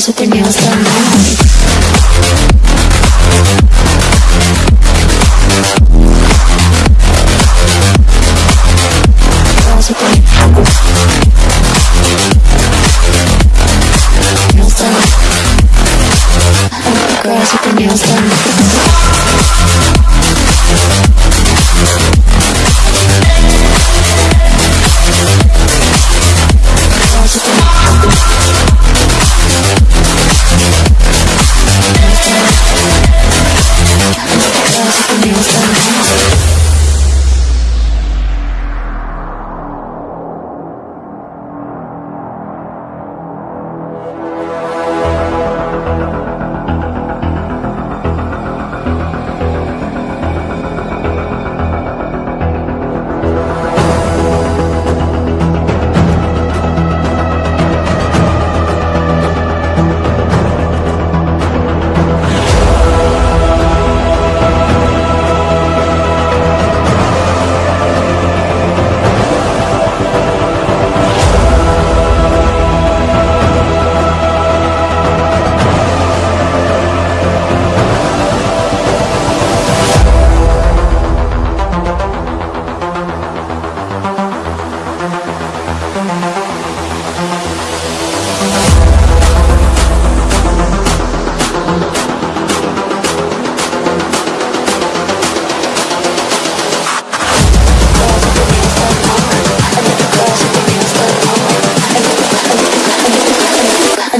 girls with their nails done now. Girls with their nails done. Girls with their nails done.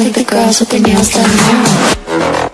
think the girls with their nails done now.